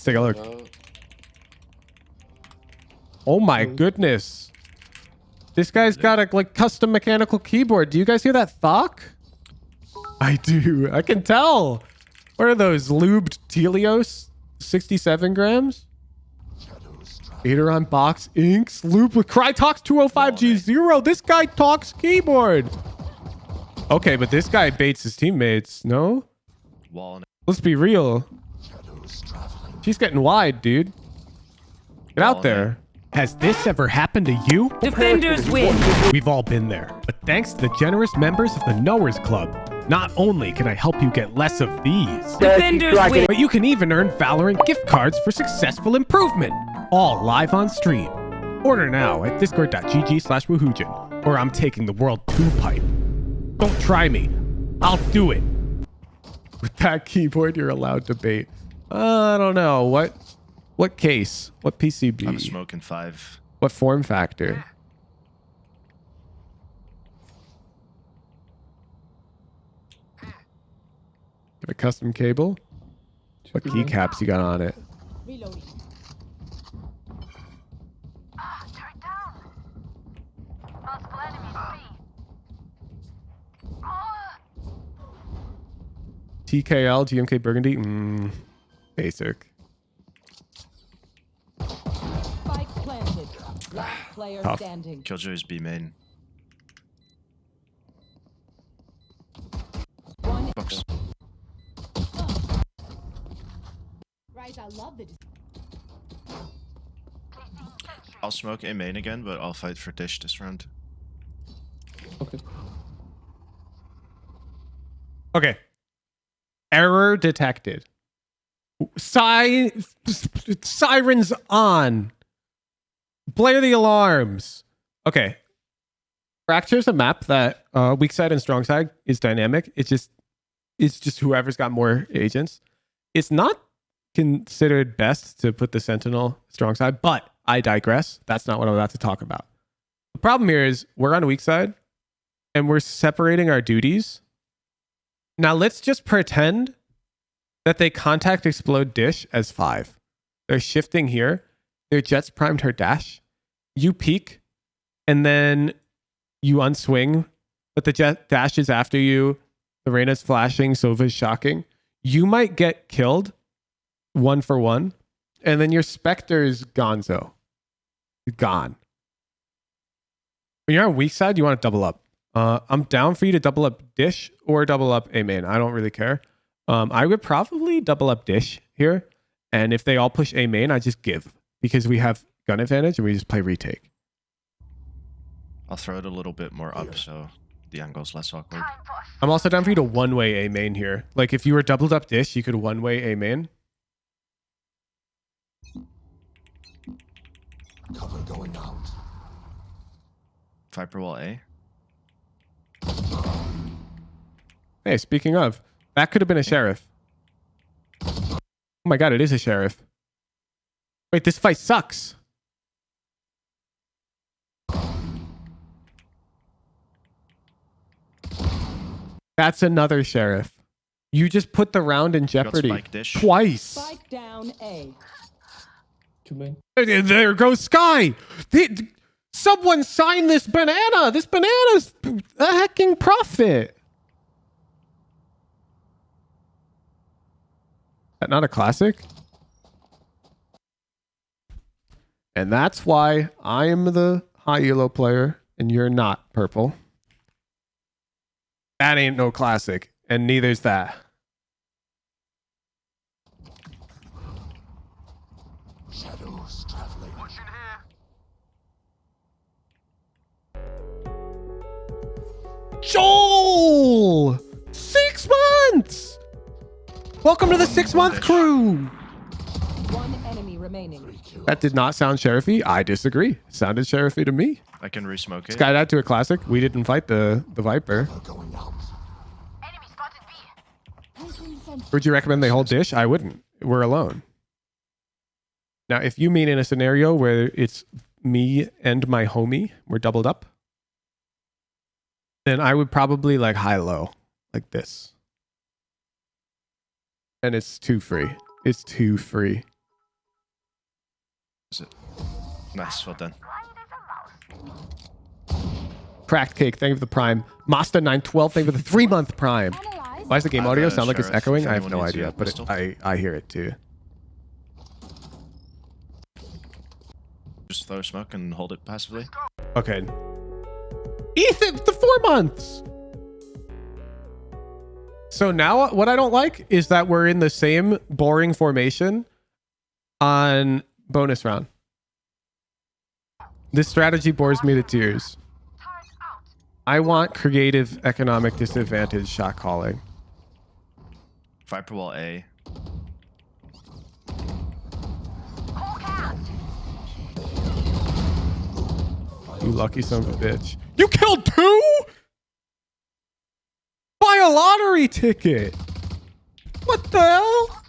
Let's take a look. Oh my goodness. This guy's got a like custom mechanical keyboard. Do you guys hear that thock? I do. I can tell. What are those? Lubed Tealios? 67 grams? Gateron box inks. Loop with Krytox 205G0. This guy talks keyboard. Okay, but this guy baits his teammates. No? Wall Let's be real. She's getting wide, dude. Get out oh, there. Has this ever happened to you? Defenders win. We've all been there. But thanks to the generous members of the Knowers Club, not only can I help you get less of these, Defenders win. but you can even earn Valorant gift cards for successful improvement. All live on stream. Order now at discord.gg slash woohoojin, or I'm taking the world two pipe. Don't try me. I'll do it. With that keyboard, you're allowed to bait. Uh, I don't know. What what case? What PCB? I'm smoking five. What form factor? Got a custom cable? What keycaps you got on it? Reloading. Turret down. Multiple enemies B. TKL, GMK Burgundy? Mm, basic. Spike planted. Last player Tough. standing. Killjoy's B main. One. Books. Right, I love the. I'll smoke A main again, but I'll fight for dish this round. okay. Okay. Error detected. Si- sirens on. Blare the alarms. Okay. Fracture's a map that uh, weak side and strong side is dynamic. It's just it's just whoever's got more agents. It's not considered best to put the sentinel strong side, but I digress. That's not what I'm about to talk about. The problem here is we're on a weak side and we're separating our duties. Now let's just pretend that they contact explode dish as five. They're shifting here. Their Jett's primed her dash. You peek, and then you unswing, but the Jett dashes after you. The Reyna is flashing, Sova's shocking. You might get killed one for one, and then your Spectre's gonzo. Gone. When you're on weak side, you want to double up. Uh, I'm down for you to double up dish or double up a main. I don't really care. Um, I would probably double up dish here. And if they all push a main, I just give because we have gun advantage and we just play retake. I'll throw it a little bit more up so the angle's less awkward. I'm also down for you to one way a main here. Like if you were doubled up dish, you could one way a main. Cover going out. Viper wall A. Hey, speaking of, that could have been a sheriff. Oh my god, it is a sheriff. Wait, this fight sucks. That's another sheriff. You just put the round in jeopardy twice. Spike down A. Two main. There there goes Sky. The- someone sign this banana. This banana's a hacking profit. That not a classic? And that's why I am the high elo player and you're not purple. That ain't no classic, and neither's that. Joel! Six months! Welcome to the six month crew. One enemy remaining. That did not sound sheriffy. I disagree. It sounded sheriffy to me. I can resmoke it. Sky that to a classic. We didn't fight the, the Viper. Going out. Enemy spotted B. Would you recommend they hold dish? I wouldn't. We're alone. Now, if you mean in a scenario where it's me and my homie, we're doubled up, then I would probably like high low, like this. And it's too free. It's too free. Is it? Nice, well done. Cracked cake. Thank you for the prime. Masta nine twelve. Thank you for the three month prime. Why does the game audio sound like it's echoing? I have no idea, but it. I I hear it too. Just throw smoke and hold it passively. Okay. Ethan, the four months. So now what I don't like is that we're in the same boring formation on bonus round. This strategy bores me to tears. I want creative economic disadvantage shot calling. Viper wall A. You lucky son of a bitch. You killed two? A lottery ticket. What the hell?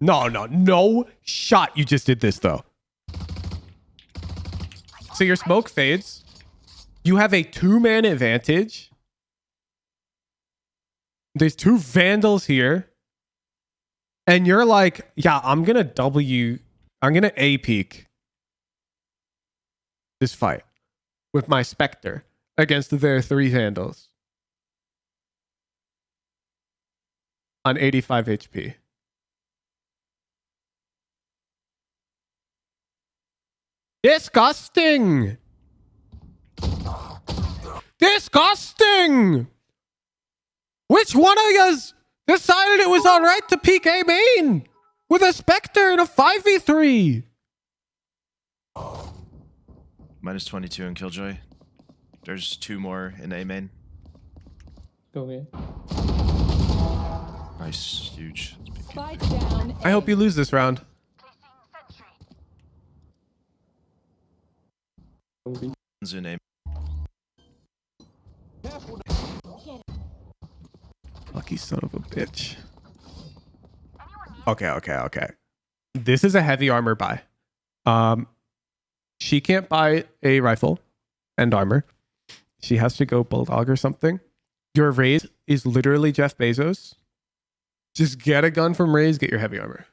No, no, no shot. You just did this though. So your smoke fades. You have a two man advantage. There's two vandals here. And you're like, yeah, I'm going to W. I'm going to A peak this fight with my Spectre against their three vandals on 85 HP. Disgusting! Disgusting! Which one of yous decided it was alright to A main with a Spectre in a 5v3? Minus 22 in Killjoy. There's two more in A main. Go away. Nice, huge. Down. I hope you lose this round. Go B. One's in A. Lucky son of a bitch. Okay, okay, okay. This is a heavy armor buy. Um, she can't buy a rifle and armor. She has to go bulldog or something. Your Raze is literally Jeff Bezos. Just get a gun from Raze, get your heavy armor.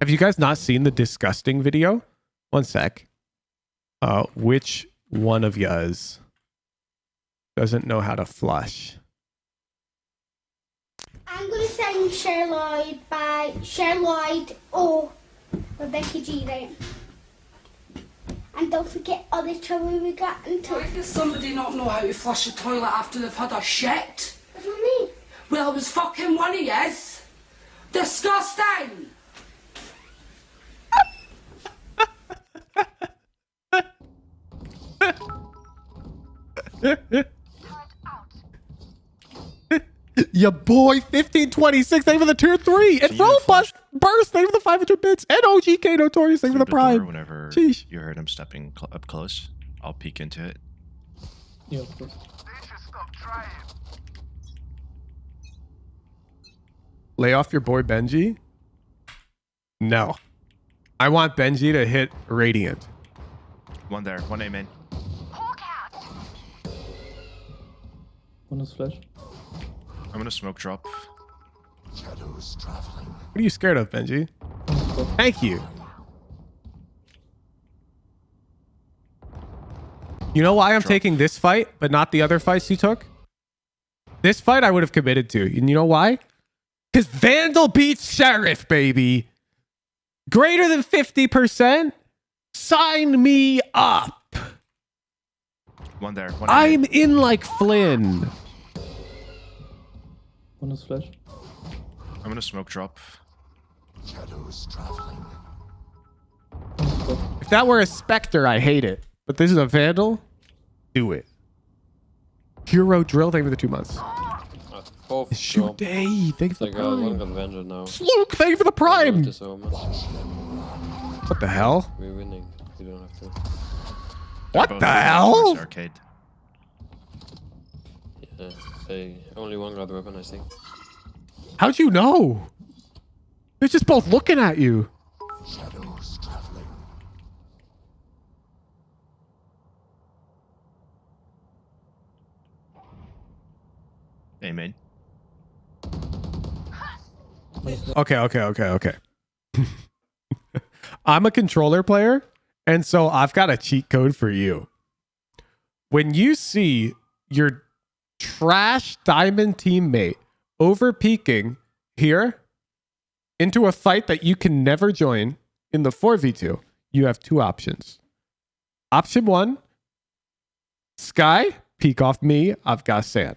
Have you guys not seen the disgusting video? One sec. Uh, which one of yous doesn't know how to flush? I'm sing Cher Lloyd by Cher Lloyd or Becky G, right? And don't forget all the trouble we got into. Why does somebody not know how to flush a toilet after they've had a shit? That's what I mean. Well, it was fucking one of yes. Disgusting. Your boy 1526, thank you for the tier three. And Can you Roll flash- Burst, thank you for the 500 bits. And OGK Notorious, thank you for the Through door prime. Whenever Sheesh. you heard him stepping cl- up close, I'll peek into it. Yeah, of course. Lay off your boy Benji? No. I want Benji to hit Radiant. One there, one A main. One is flash. I'm gonna smoke drop. Shadows traveling. What are you scared of, Benji? Thank you. You know why I'm Drop. taking this fight, but not the other fights you took? This fight I would have committed to. And you know why? Because Vandal beats Sheriff, baby. Greater than 50%? Sign me up. One there, one I'm in like Flynn. One is flash. I'm gonna smoke drop. Shadows traveling. If that were a Spectre, I hate it. But this is a Vandal. Do it. Hero Drill, thank you for the two months. Uh, Both Shoot drop. day, thank you for uh, the prime. advantage now. Luke, thank you for the prime. What the hell? We're winning. You don't have to. What Both the towards hell? Arcade. Yeah. They only one got the weapon, I think. How'd you know? They're just both looking at you. Shadows traveling. A main. Okay, okay, okay, okay. I'm a controller player, and so I've got a cheat code for you. When you see your trash diamond teammate over peaking here into a fight that you can never join in the 4v2, you have two options. Option one Sky, peek off me, I've got sand.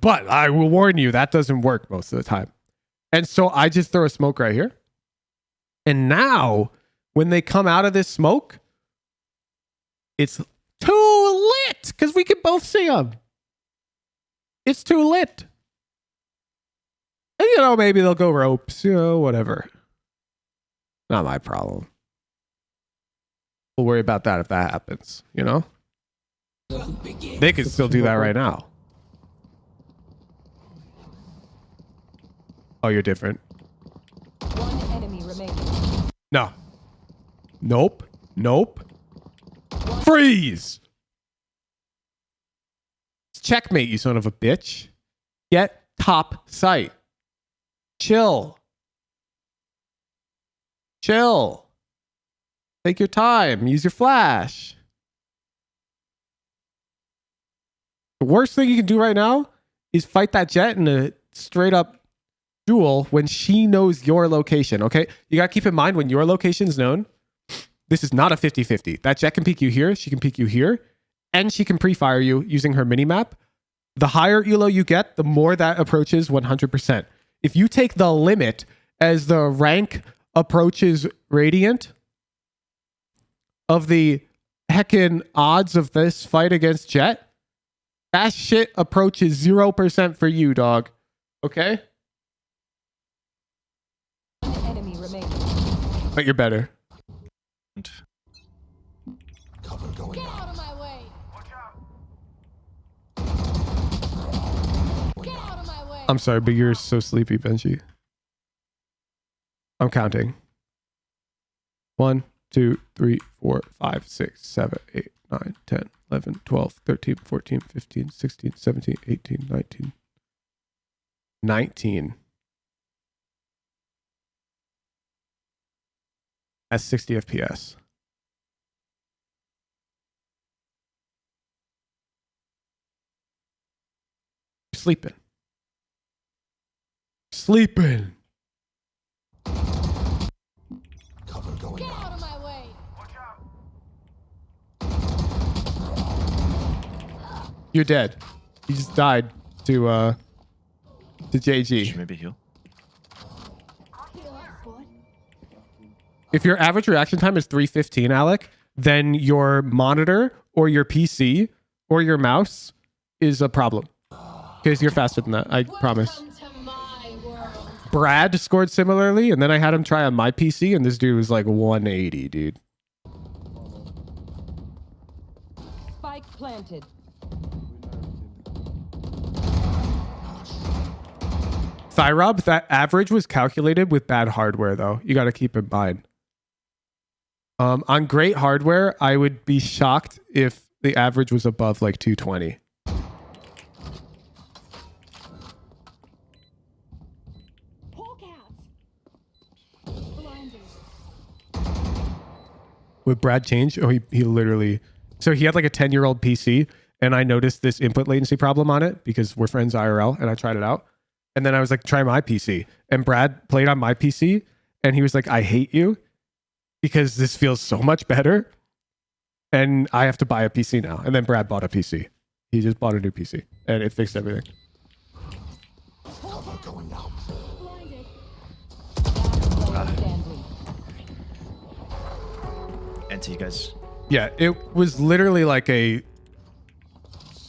But I will warn you, that doesn't work most of the time. And so I just throw a smoke right here. And now, when they come out of this smoke, it's too lit because we can both see them. It's too lit. And, you know, maybe they'll go ropes, you know, whatever. Not my problem. We'll worry about that if that happens, you know? They could still do that right now. Oh, you're different. One enemy remaining. No. Nope. Nope. Freeze! Checkmate, you son of a bitch. Get top site. Chill. Chill. Take your time. Use your flash. The worst thing you can do right now is fight that Jett in a straight up duel when she knows your location. Okay. You got to keep in mind when your location's known, this is not a 50 50. That Jett can peek you here. She can peek you here. And she can pre fire you using her mini map. The higher elo you get, the more that approaches 100%. If you take the limit as the rank approaches radiant of the heckin' odds of this fight against Jett, that shit approaches 0% for you, dog. Okay? Enemy. But you're better. And Cover going out. Out of my way. Get out of my way. I'm sorry, but you're so sleepy, Benji. I'm counting. One, two, three, four, five, six, seven, eight, nine, 10, 11, 12, 13, 14, 15, 16, 17, 18, 19. 19. At 60 FPS. Sleeping. Sleeping. Cover going Get out out. of my way. You're dead. You just died to uh to should JG. maybe heal. If your average reaction time is 315, Alec, then your monitor or your PC or your mouse is a problem. Because you're faster than that, I promise. Welcome to my world. Brad scored similarly, and then I had him try on my PC, and this dude was like 180, dude. Spike planted. Thyrob, that average was calculated with bad hardware, though. You got to keep in mind. Um, on great hardware, I would be shocked if the average was above like 220. Hawk out. Blinded. Would Brad change? Oh, he, he literally. So he had like a 10 year old PC, and I noticed this input latency problem on it because we're friends IRL, and I tried it out. And then I was like, try my PC. And Brad played on my PC, and he was like, I hate you because this feels so much better. And I have to buy a PC now. And then Brad bought a PC. He just bought a new PC, and it fixed everything. And to you guys. Yeah, it was literally like a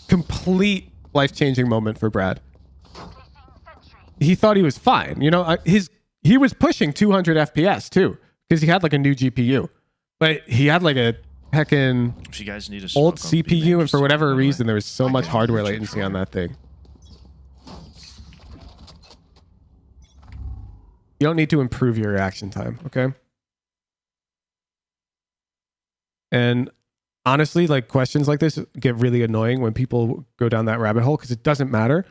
complete life changing moment for Brad. He thought he was fine. You know, his he was pushing 200 FPS too because he had like a new GPU, but he had like a heckin' If you guys need a old smoke, I'll be CPU, and for whatever on my way. reason, there was so I much hardware latency on that thing. You don't need to improve your reaction time, okay? And honestly, like questions like this get really annoying when people go down that rabbit hole because it doesn't matter.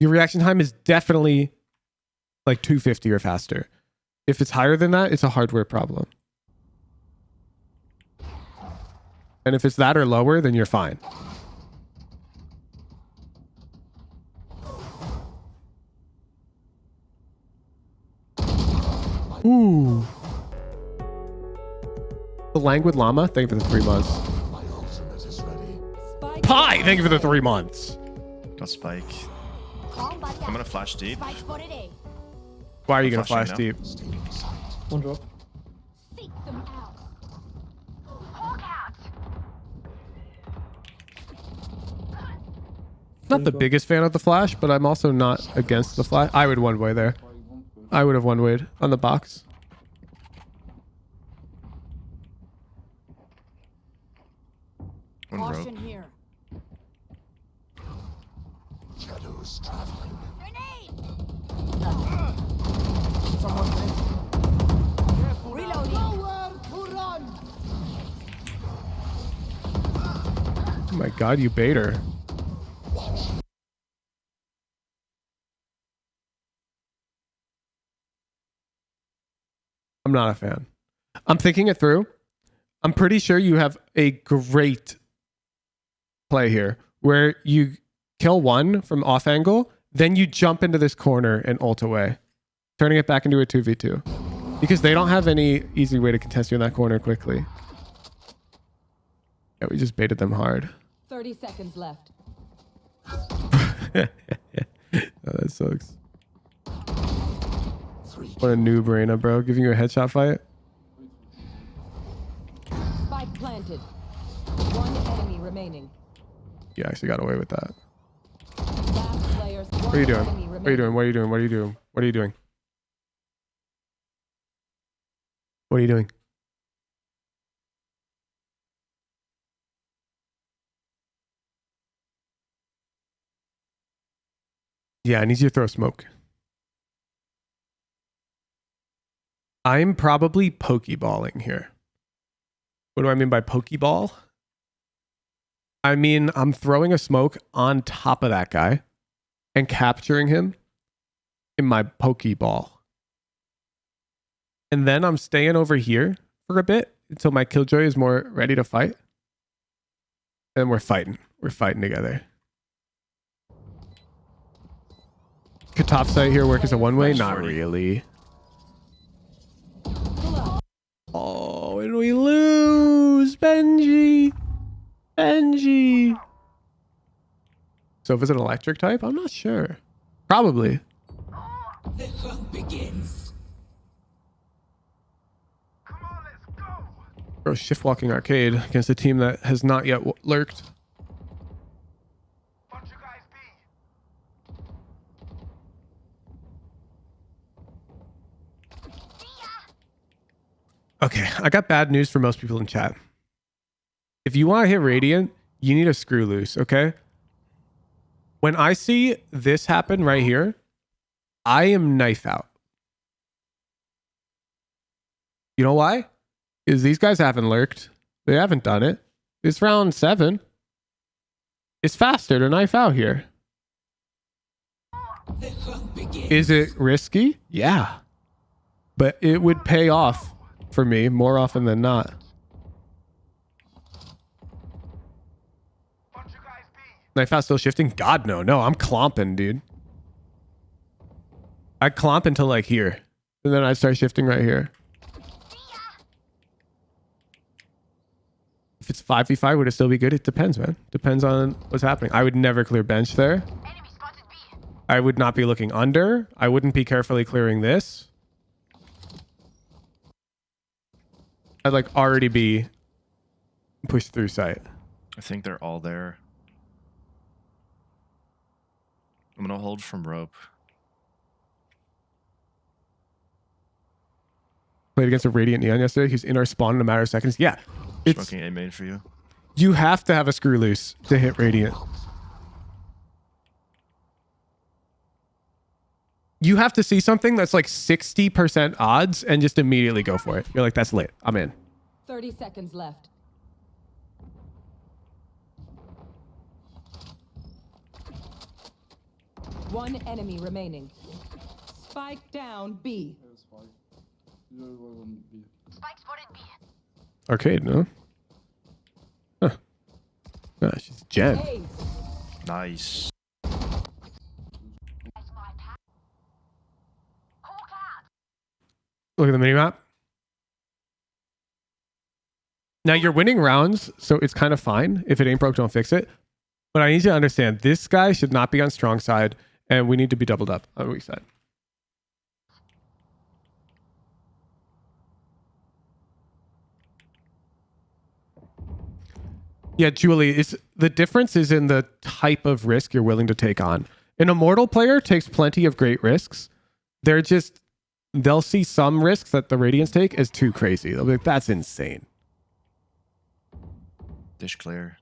Your reaction time is definitely like 250 or faster. If it's higher than that, it's a hardware problem. And if it's that or lower, then you're fine. Ooh. The languid llama, thank you for the three months. My ultimate is ready. Spike Pie, thank you for the three months. Got Spike. I'm gonna flash deep. Spike spotted A. Why are you gonna flash now. deep? One drop. Seek them out. Not the biggest fan of the flash, but I'm also not against the flash. I would one way there. I would have one wayed on the box. One rope. Caution here. Shadows traveling. Grenade! Careful Reloading. Nowhere to run. Oh my god, you bait her. I'm not a fan. I'm thinking it through. I'm pretty sure you have a great play here where you kill one from off angle, then you jump into this corner and ult away, turning it back into a 2v2. Because they don't have any easy way to contest you in that corner quickly. Yeah, we just baited them hard. 30 seconds left. oh, that sucks. What a noob, Reyna, bro. Giving you a headshot fight. Spike planted. One enemy remaining. You actually got away with that. What are you doing? What are you doing? What are you doing? What are you doing? What are you doing? What are you doing? Yeah, I need you to throw smoke. I'm probably pokeballing here. What do I mean by pokeball? I mean, I'm throwing a smoke on top of that guy and capturing him in my pokeball. And then I'm staying over here for a bit until my killjoy is more ready to fight. And we're fighting. We're fighting together. Could top site here work as a one way? Not really. Oh, and we lose, Benji. Benji. So if it's an electric type, I'm not sure. Probably. The hunt begins. Bro, shift walking arcade against a team that has not yet w- lurked. Okay, I got bad news for most people in chat. If you want to hit Radiant, you need a screw loose, okay? When I see this happen right here, I am knife out. You know why? Is these guys haven't lurked. They haven't done it. It's round seven. It's faster to knife out here. Is it risky? Yeah. But it would pay off for me more often than not. Knife out still shifting? God no. No, I'm clomping, dude. I clomp until like here. And then I start shifting right here. If it's 5v5, would it still be good? It depends, man. Depends on what's happening. I would never clear bench there. I would not be looking under. I wouldn't be carefully clearing this. I'd like already be pushed through site. I think they're all there. I'm gonna hold from rope. Played against a Radiant Neon yesterday. He's in our spawn in a matter of seconds. Yeah. It's Smoking A main for you. you have to have a screw loose to hit Radiant. You have to see something that's like 60% odds and just immediately go for it. You're like, that's lit. I'm in. 30 seconds left. One enemy remaining. Spike down B. Arcade, no? Huh. Ah, she's Gen. Ace. Nice. Look at the minimap. Now you're winning rounds, so it's kind of fine. If it ain't broke, don't fix it. But I need you to understand this guy should not be on strong side, and we need to be doubled up on weak side. Yeah, Julie, is the difference is in the type of risk you're willing to take on. An immortal player takes plenty of great risks. They're just they'll see some risks that the Radiants take as too crazy. They'll be like, that's insane. Dish clear.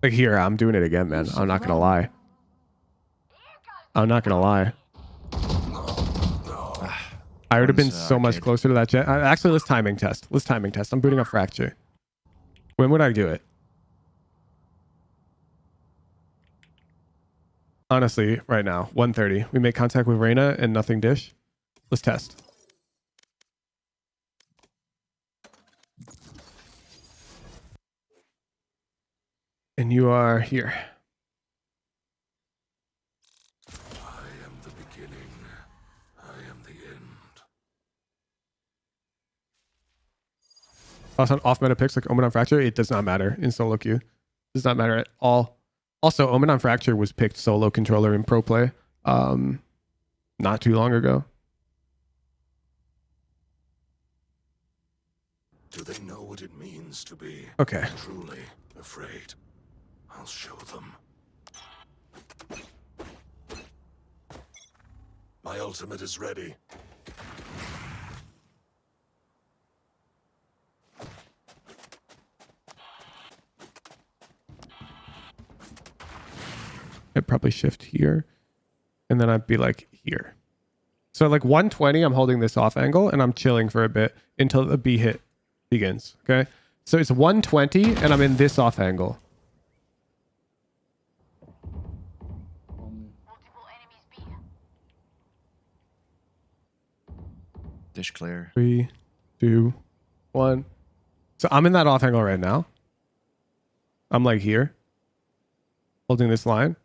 Like here, I'm doing it again, man. I'm not gonna lie. I'm not gonna lie. I would have been so much closer to that Jett. Uh, Actually, let's timing test. Let's timing test. I'm booting up fracture. When would I do it? Honestly, right now, 1:30. We make contact with Reyna and nothing dish. Let's test. And you are here. I am the beginning. I am the end. Also, on off meta picks like Omen on Fracture, it does not matter in solo queue. Does not matter at all. Also, Omen on Fracture was picked solo controller in pro play um, not too long ago. Do they know what it means to be Okay. truly afraid? I'll show them. My ultimate is ready. I'd probably shift here. And then I'd be like here. So like 120, I'm holding this off angle and I'm chilling for a bit until the B hit begins. Okay. So it's 120 and I'm in this off angle. Dish clear. Three, two, one. So I'm in that off angle right now. I'm like here, holding this line.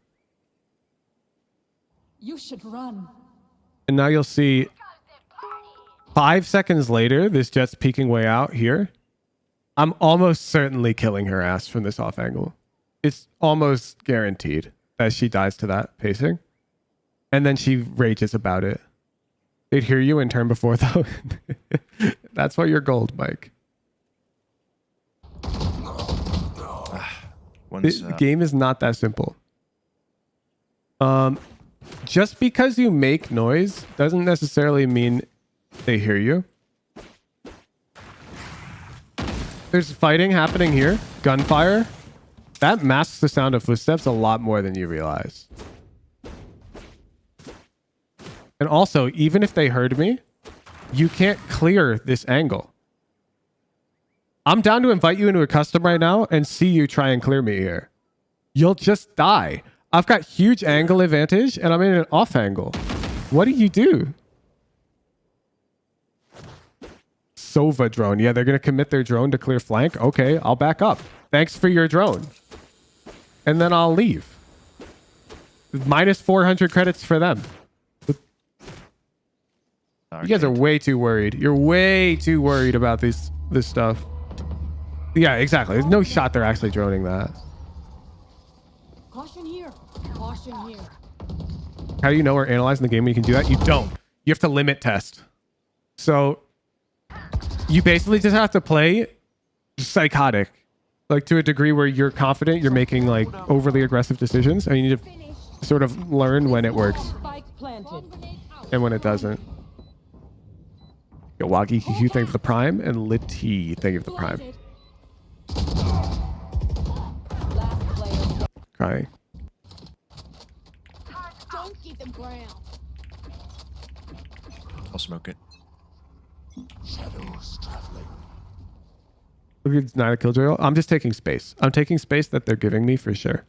You should run. And now you'll see five seconds later, this Jett's peeking way out here. I'm almost certainly killing her ass from this off angle. It's almost guaranteed that she dies to that pacing. And then she rages about it. They'd hear you and turn before though. That's why you're gold, Mike. The One's the uh, game is not that simple. Um, just because you make noise doesn't necessarily mean they hear you. There's fighting happening here, gunfire. That masks the sound of footsteps a lot more than you realize. And also, even if they heard me, you can't clear this angle. I'm down to invite you into a custom right now and see you try and clear me here. You'll just die. I've got huge angle advantage and I'm in an off angle. What do you do? Sova drone. Yeah, they're going to commit their drone to clear flank. Okay, I'll back up. Thanks for your drone. And then I'll leave. Minus 400 credits for them. You guys are way too worried. You're way too worried about this this stuff. Yeah, exactly. There's no shot they're actually droning that. Caution here. Caution here. How do you know we're analyzing the game when you can do that? You don't. You have to limit test. So you basically just have to play psychotic, like to a degree where you're confident you're making like overly aggressive decisions, and you need to sort of learn when it works and when it doesn't. Yo, Wagi QQ, thank you for the prime, and Litty, thank you for the prime. Last player. Crying. Don't give them ground. I'll smoke it. Shadows traveling. Look at not a killjoy. I'm just taking space. I'm taking space that they're giving me for sure.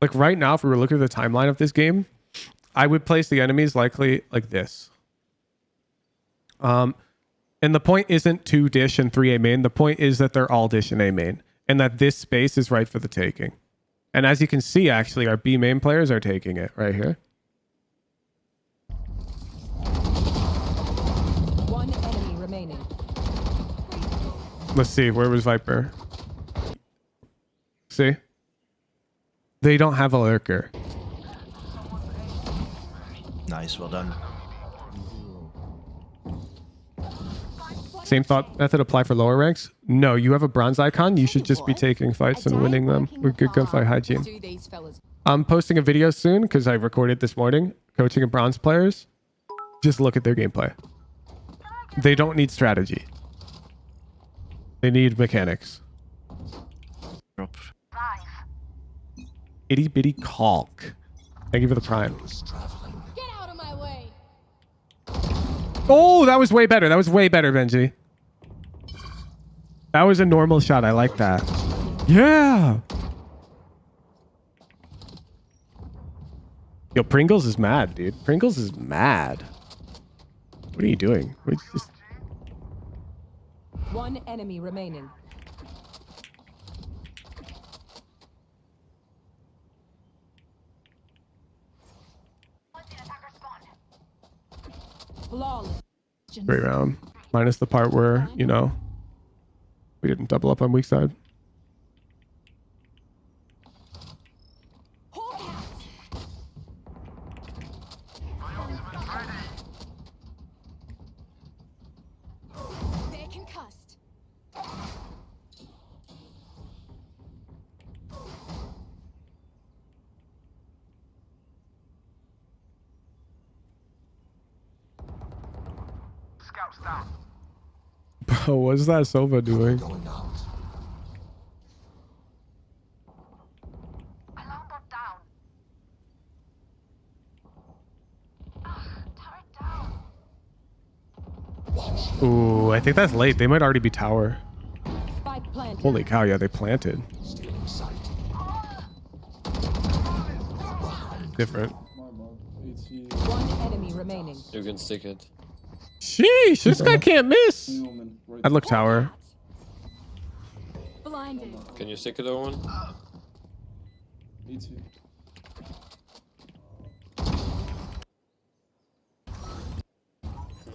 like right now, if we were looking at the timeline of this game, I would place the enemies likely like this. Um, and the point isn't two dish and three A main. The point is that they're all dish and A main, and that this space is right for the taking. And as you can see, actually, our B main players are taking it right here. One enemy remaining. Let's see, where was Viper? See? They don't have a lurker. Nice, well done. Same thought method apply for lower ranks? No, you have a bronze icon. You should just be taking fights and winning them with good gunfight hygiene. Do these fellas. I'm posting a video soon because I recorded this morning coaching a bronze players. Just look at their gameplay. They don't need strategy. They need mechanics. Drop. Itty bitty caulk. Thank you for the prime. Get out of my way. Oh, that was way better. That was way better, Benji. That was a normal shot. I like that. Yeah. Yo, Pringles is mad, dude. Pringles is mad. What are you doing? What- just- One enemy remaining. Flawless. Great round. Minus the part where, you know, we didn't double up on weak side. They're concussed. Bro, what's that Sova doing? Going out. Alarm bot down. Turret down. Ooh, I think that's late. They might already be tower. Holy cow, yeah, they planted. Different. My bad. It's you. One enemy remaining. You can stick it. Sheesh, this guy can't miss. I'd look tower. Blinded. Can you stick it, Owen? It's you.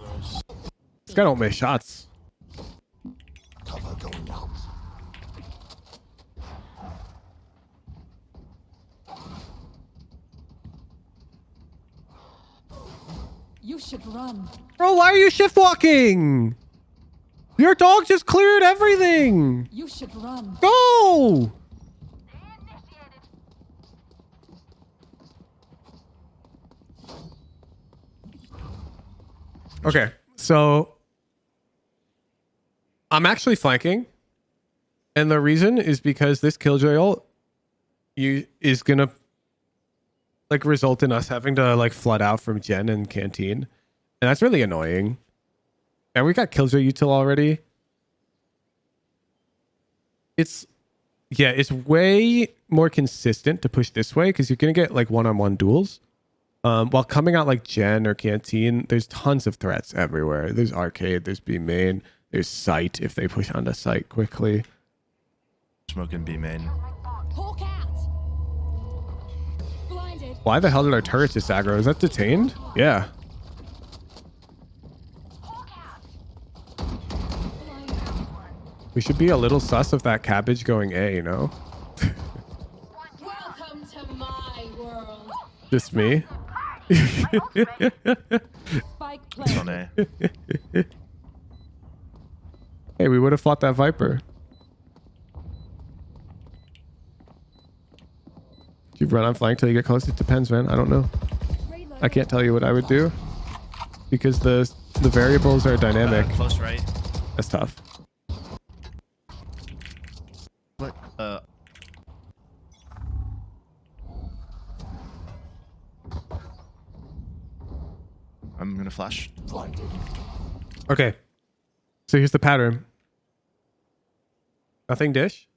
Nice. This guy don't miss shots. Cover going out. You should run. Bro, why are you shift walking? Your dog just cleared everything. You should run. Go. Okay, so I'm actually flanking, and the reason is because this killjoy ult you is gonna like result in us having to like flood out from Gen and Canteen, and that's really annoying. And we got killjoy util already. It's yeah, it's way more consistent to push this way because you're gonna get like one-on-one duels. Um, while coming out like Gen or Canteen, there's tons of threats everywhere. There's arcade, there's B main, there's site if they push onto site quickly. Smoking B main. Hawk out. Blinded. Why the hell did our turret just aggro? Is that detained? Yeah. We should be a little sus of that cabbage going A, you know? Welcome to my world. Just me. Spike It's on. A. hey, we would have fought that Viper. You run on flank till you get close? It depends, man. I don't know. I can't tell you what I would do because the the variables are dynamic. Uh, close right. That's tough. What? Uh. I'm gonna flash. Okay. So here's the pattern. Nothing dish.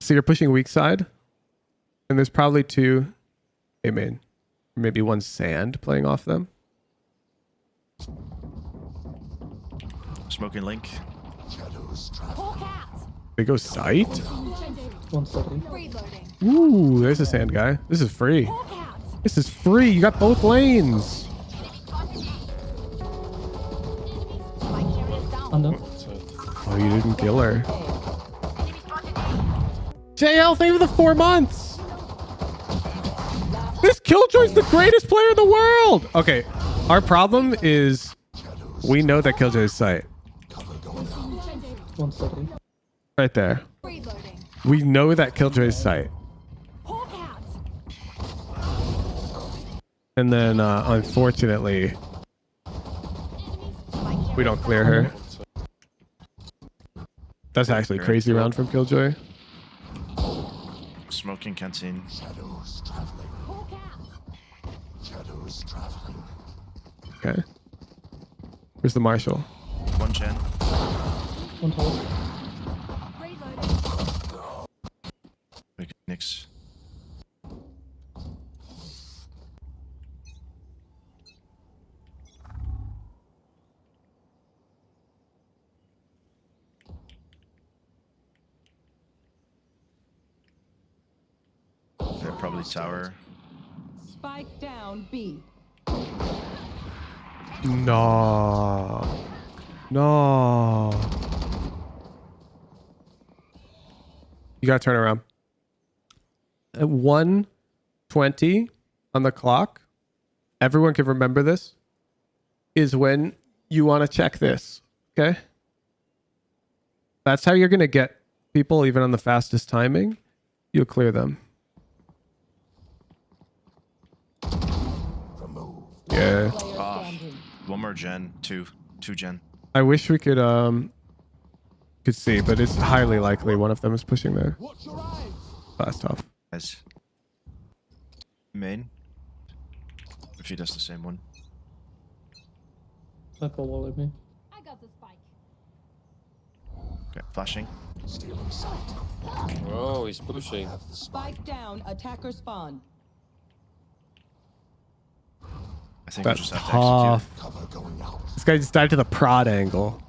So you're pushing weak side. And there's probably two A main. Maybe one sand playing off them. Smoking link. Hawk. They go site. One study. Reloading. Ooh, there's a sand guy. This is free. This is free. You got both lanes. Down. Under. Oh, you didn't kill her. JL, thank you for the four months. This Killjoy's the greatest player in the world. Okay, our problem is we know that Killjoy's sight right there. We know that Killjoy's sight. Hawk out. And then, uh, unfortunately, we don't clear her. That's actually crazy round from Killjoy. Smoking canteen. Hawk out. Okay. Where's the marshal? One gen. One tower. Reloading. Big Nix. They're probably tower. Spike down B. No. No. You gotta turn around. At 120 on the clock, everyone can remember this, is when you want to check this. Okay? That's how you're gonna get people even on the fastest timing. You'll clear them. Yeah. Player Ah. standing. One more gen. Two. Two gen. I wish we could um could see, but it's highly likely one of them is pushing there. That's tough. Guys. Main. If he does the same one. Sniper wall at me. I got the spike. Okay. Flashing. Oh, he's pushing. Spike down. Attacker spawn. I think we That's just have to tough. execute. This guy just died to the prod angle.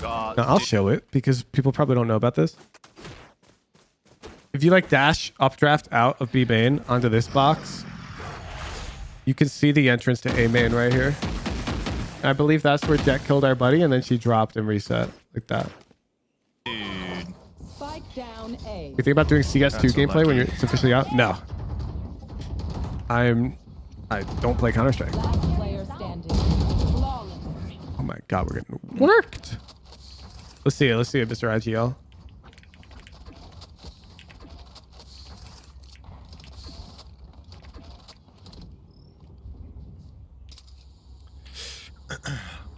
God. Now, I'll dude, show it because people probably don't know about this. If you like dash updraft out of B main onto this box, you can see the entrance to A main right here. I believe that's where Jett killed our buddy and then she dropped and reset like that. dude. Spike down A. You think about doing CS2 That's gameplay when you're it's officially out? No. I'm I don't play Counter Strike. Last player standing. Flawless. Oh my god, we're getting worked. Let's see it. Let's see it, Mr. IGL.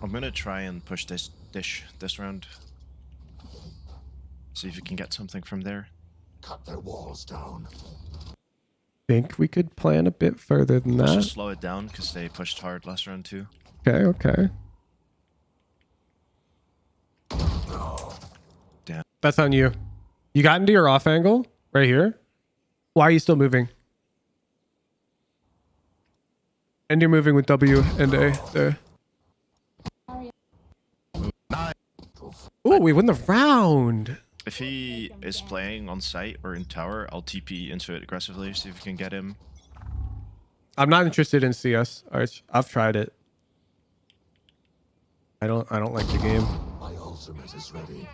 I'm gonna try and push this dish this round. See if you can get something from there. Cut their walls down. Think we could plan a bit further than Let's that. just slow it down because they pushed hard last round too. Okay, okay. Damn. That's on you. You got into your off angle right here. Why are you still moving? And you're moving with W and A there. Oh, we win the round. If he is playing on site or in tower, I'll TP into it aggressively, see if we can get him. I'm not interested in CS, Arch. I've tried it. I don't I don't like the game. My ultimate is ready.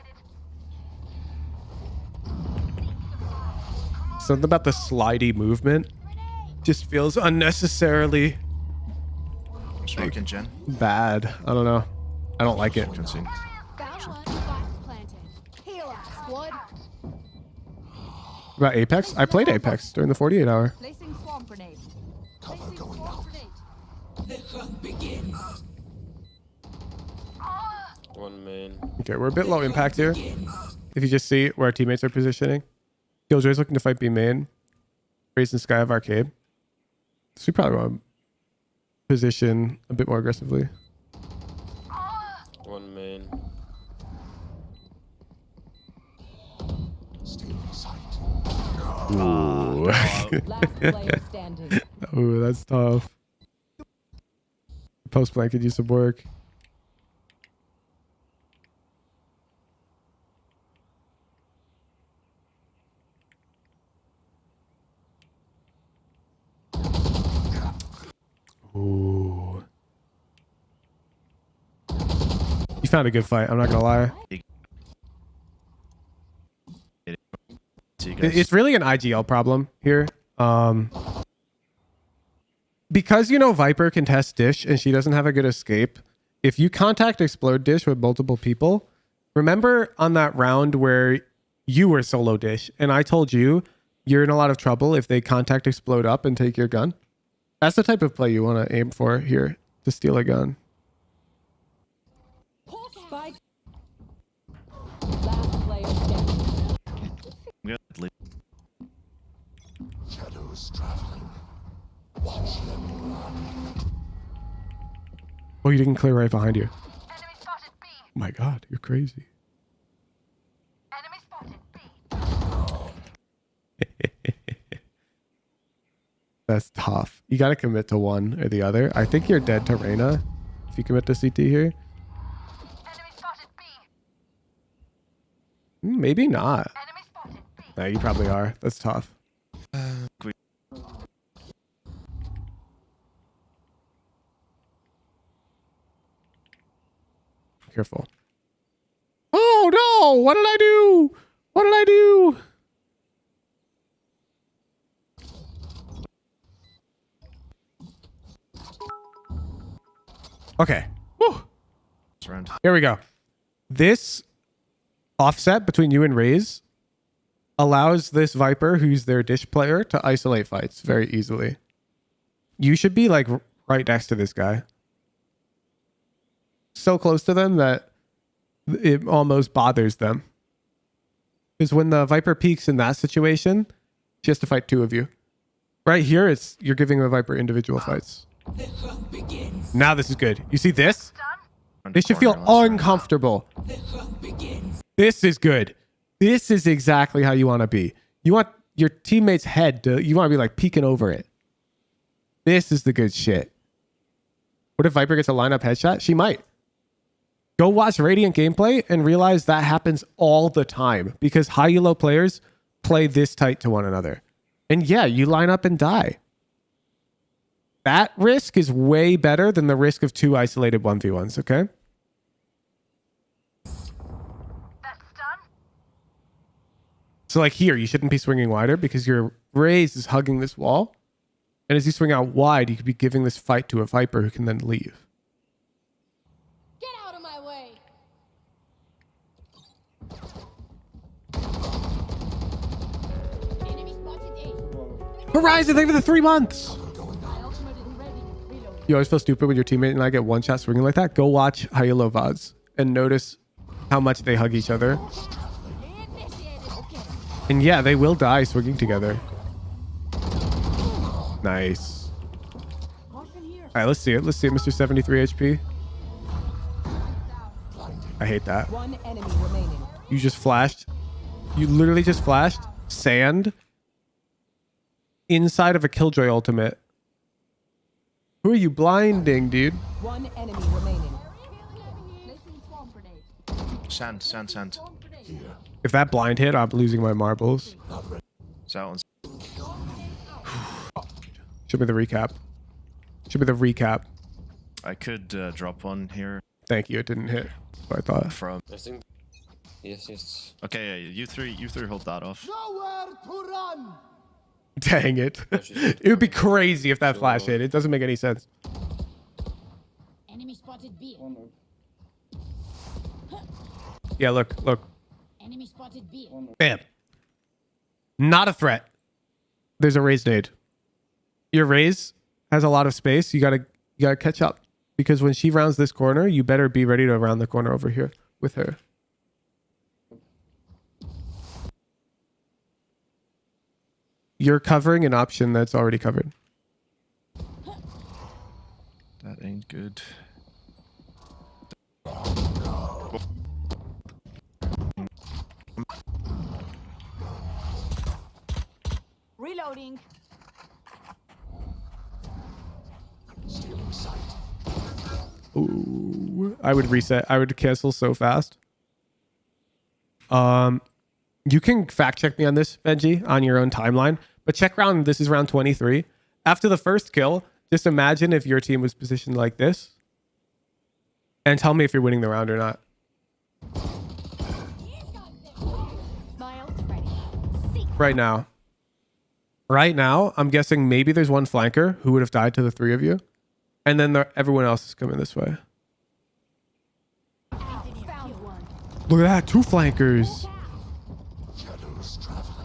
Something about the slidey movement just feels unnecessarily I'm smoking gen. bad. I don't know. I don't like it. About Apex? I played Apex during the 48 hour. Placing swarm grenade. Cover Placing going swarm out. grenade. The hunt begins. One main. Okay, we're a bit low impact here. If you just see where our teammates are positioning. Killjoy's looking to fight B main. Raising and Skye of arcade. So we probably want to position a bit more aggressively. One main. Ooh. Last player standing. Ooh, that's tough. Post plant could use some work. Ooh. You found a good fight. I'm not gonna lie. Guys. It's really an IGL problem here. Um, because you know Viper can test Dish and she doesn't have a good escape. If you contact Explode Dish with multiple people, remember on that round where you were solo Dish and I told you you're in a lot of trouble if they contact Explode up and take your gun. That's the type of play you want to aim for here to steal a gun. Spike. Last player standing. We got lead. Shadows traveling. Watch them run. Oh, you didn't clear right behind you. Oh my God, you're crazy. That's tough. You got to commit to one or the other. I think you're dead to Reyna if you commit to CT here. Hmm, Maybe not. No, you probably are. That's tough. Careful. Oh no! What did I do? What did I do? Okay. Round. Here we go. This offset between you and Raze allows this Viper, who's their dish player, to isolate fights very easily. You should be like right next to this guy. So close to them that it almost bothers them. Because when the Viper peeks in that situation, she has to fight two of you. Right here, it's you're giving the Viper individual fights. Now this is good. You see this? They should feel uncomfortable. This is good. This is exactly how you want to be. You want your teammate's head to, you want to be like peeking over it. This is the good shit. What if Viper gets a lineup headshot? She might. Go watch Radiant gameplay and realize that happens all the time because high elo players play this tight to one another. And yeah, you line up and die. That risk is way better than the risk of two isolated 1v1s, okay? So like here, you shouldn't be swinging wider because your Raze is hugging this wall. And as you swing out wide, you could be giving this fight to a Viper who can then leave. Get out of my way. Enemy spotted A. Horizon, thank you for the three months. You always feel stupid when your teammate and I get one shot swinging like that. Go watch Low VODs and notice how much they hug each other. And yeah, they will die swinging together. Nice. All right, let's see it. Let's see it, Mr. 73 HP. I hate that. One enemy remaining. You just flashed. You literally just flashed sand inside of a Killjoy ultimate. Who are you blinding, dude? One enemy remaining. Sand, sand, sand. If that blind hit, I'm losing my marbles. It's out on Show me the recap. Show me the recap. I could uh, drop one here Thank you. It didn't hit. What I thought. from. I think. Yes, yes. Okay, yeah, you three, you three hold that off. Dang it. it would be crazy if that flash hit. It doesn't make any sense. Enemy spotted B. Yeah, look, look. Enemy spotted B. Bam. Not a threat. There's a Raze nade. Your Raze has a lot of space. You gotta you gotta catch up. Because when she rounds this corner, you better be ready to round the corner over here with her. You're covering an option that's already covered. That ain't good. Reloading. Ooh, I would reset. I would cancel so fast. Um, you can fact check me on this, Benji, on your own timeline. But check round. This is round 23. After the first kill, just imagine if your team was positioned like this, and tell me if you're winning the round or not. My ult's ready. See. Right now. Right now, I'm guessing maybe there's one flanker who would have died to the three of you, and then the, everyone else is coming this way. Look at that, two flankers.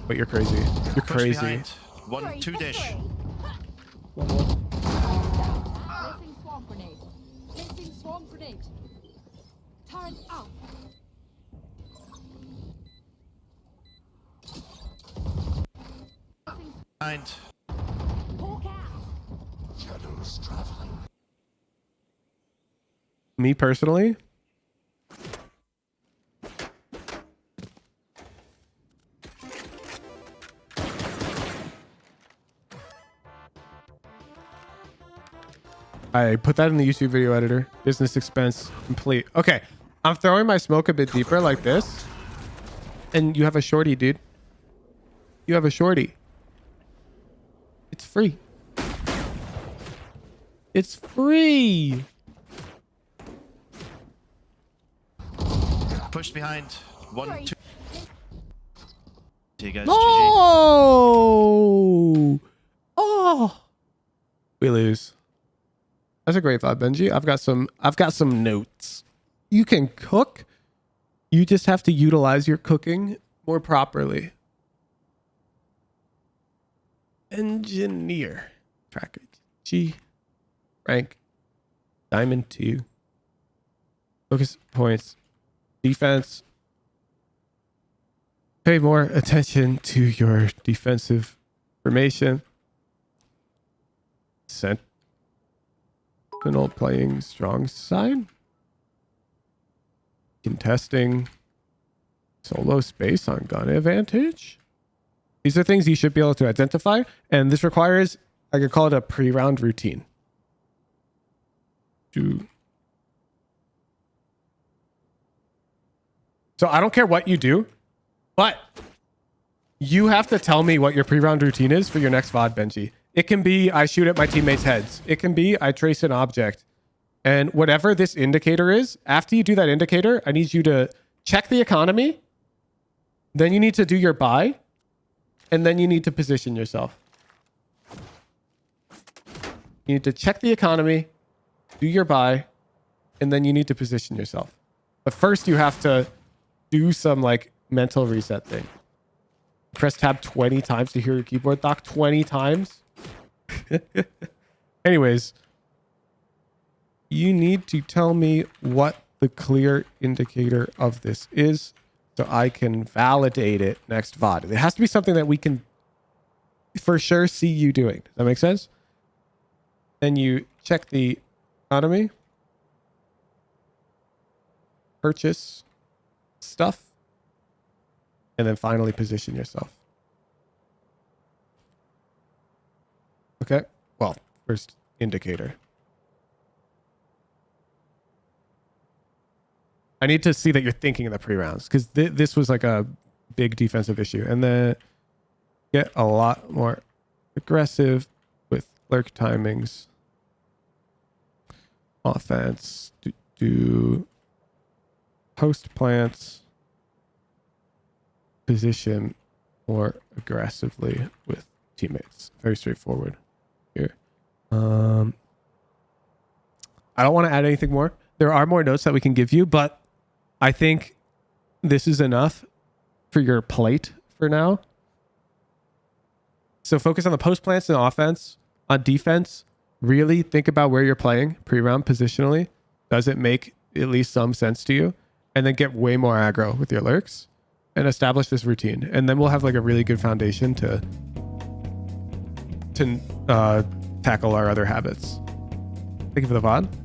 But you're crazy. You're crazy. One, two dish. three. One more. Placing swarm grenade. Placing swarm grenade. Turret out. Me personally, I put that in the YouTube video editor. Business expense complete. Okay. I'm throwing my smoke a bit deeper like this. And you have a shorty, dude. You have a shorty. It's free. It's free. Push behind. One, Three. two. See you guys. No. Oh. We lose. That's a great thought, Benji. I've got some I've got some notes. You can cook. You just have to utilize your cooking more properly. Engineer. Tracker G. Rank. Diamond 2. Focus points. Defense. Pay more attention to your defensive formation. Sentinel playing strong side. Contesting solo space on gun advantage. These are things you should be able to identify, and this requires, I could call it a pre-round routine. So I don't care what you do, but you have to tell me what your pre-round routine is for your next VOD, Benji. It can be I shoot at my teammates' heads. It can be I trace an object. And whatever this indicator is, after you do that indicator, I need you to check the economy. Then you need to do your buy. And then you need to position yourself. You need to check the economy, do your buy, and then you need to position yourself. But first you have to do some like mental reset thing. Press tab 20 times to hear your keyboard dock 20 times. Anyways, you need to tell me what the clear indicator of this is so I can validate it next VOD. It has to be something that we can for sure see you doing. Does that make sense? Then you check the economy, purchase stuff, and then finally position yourself. Okay. Well, first indicator. I need to see that you're thinking in the pre-rounds because th- this was like a big defensive issue, and then get a lot more aggressive with lurk timings, offense, do, do post plants, position more aggressively with teammates. Very straightforward here. Um, I don't want to add anything more. There are more notes that we can give you, but I think this is enough for your plate for now. So focus on the post plants and offense. On defense, really think about where you're playing pre-round positionally. Does it make at least some sense to you? And then get way more aggro with your lurks and establish this routine. And then we'll have like a really good foundation to to uh, tackle our other habits. Thank you for the VOD.